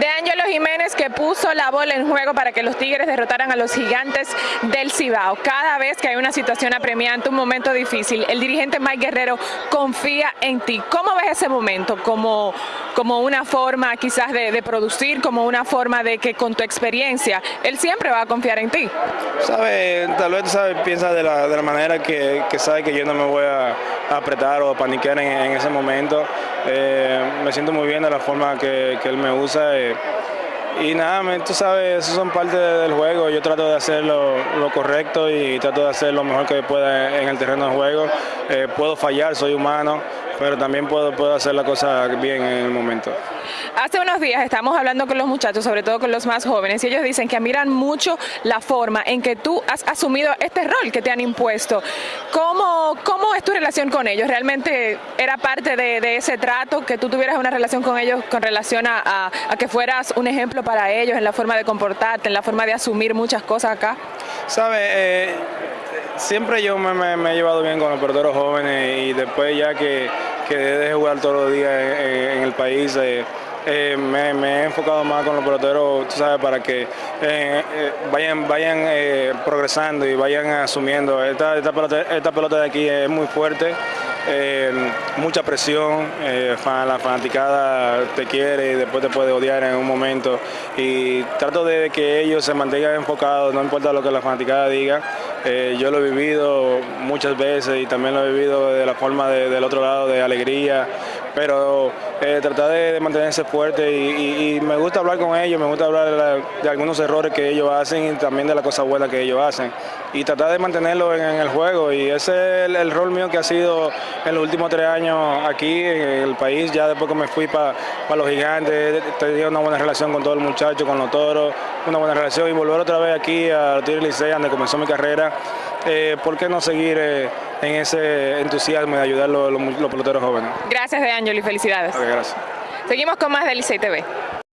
de Ángelo Jiménez que puso la bola en juego para que los Tigres derrotaran a los gigantes del Cibao. Cada vez que hay una situación apremiante, un momento difícil, el dirigente Mike Guerrero confía en ti. ¿Cómo ves ese momento? ¿Como, una forma quizás de, producir, como una forma de que con tu experiencia, él siempre va a confiar en ti? Sabe, tal vez piensa de la, manera que, que, sabe que yo no me voy a, apretar o a paniquear en, ese momento. Eh, me siento muy bien de la forma que, que él me usa. Eh, y nada, tú sabes, eso son parte del juego. Yo trato de hacer lo, correcto y trato de hacer lo mejor que pueda en el terreno de juego. Eh, puedo fallar, soy humano, pero también puedo, puedo hacer la cosa bien en el momento. Hace unos días estamos hablando con los muchachos, sobre todo con los más jóvenes, y ellos dicen que admiran mucho la forma en que tú has asumido este rol que te han impuesto. ¿Cómo, cómo es tu relación con ellos? ¿Realmente era parte de, ese trato, que tú tuvieras una relación con ellos con relación a, que fueras un ejemplo para ellos en la forma de comportarte, en la forma de asumir muchas cosas acá? Sabe, eh, siempre yo me, he llevado bien con los peloteros jóvenes y después ya que, que de jugar todos los días en, el país, eh, eh, me, he enfocado más con los peloteros, tú sabes, para que eh, vayan, vayan progresando y vayan asumiendo. Esta, esta, pelota, de aquí es muy fuerte. Mucha presión, la fanaticada te quiere y después te puede odiar en un momento. Y trato de que ellos se mantengan enfocados, no importa lo que la fanaticada diga, eh, yo lo he vivido muchas veces y también lo he vivido de la forma del otro lado, de alegría, pero eh, tratar de, mantenerse fuerte y, me gusta hablar con ellos, me gusta hablar de, algunos errores que ellos hacen y también de las cosas buenas que ellos hacen y tratar de mantenerlo en, el juego y ese es el, rol mío que ha sido en los últimos tres años aquí en el país, ya después que me fui para los gigantes, tenía una buena relación con todo el muchacho, con los toros, una buena relación y volver otra vez aquí a Tigre Licea, donde comenzó mi carrera, eh, ¿por qué no seguir eh, en ese entusiasmo de ayudar a los, peloteros jóvenes? Gracias, De Ángel, y felicidades. gracias. Seguimos con más de Licey TV.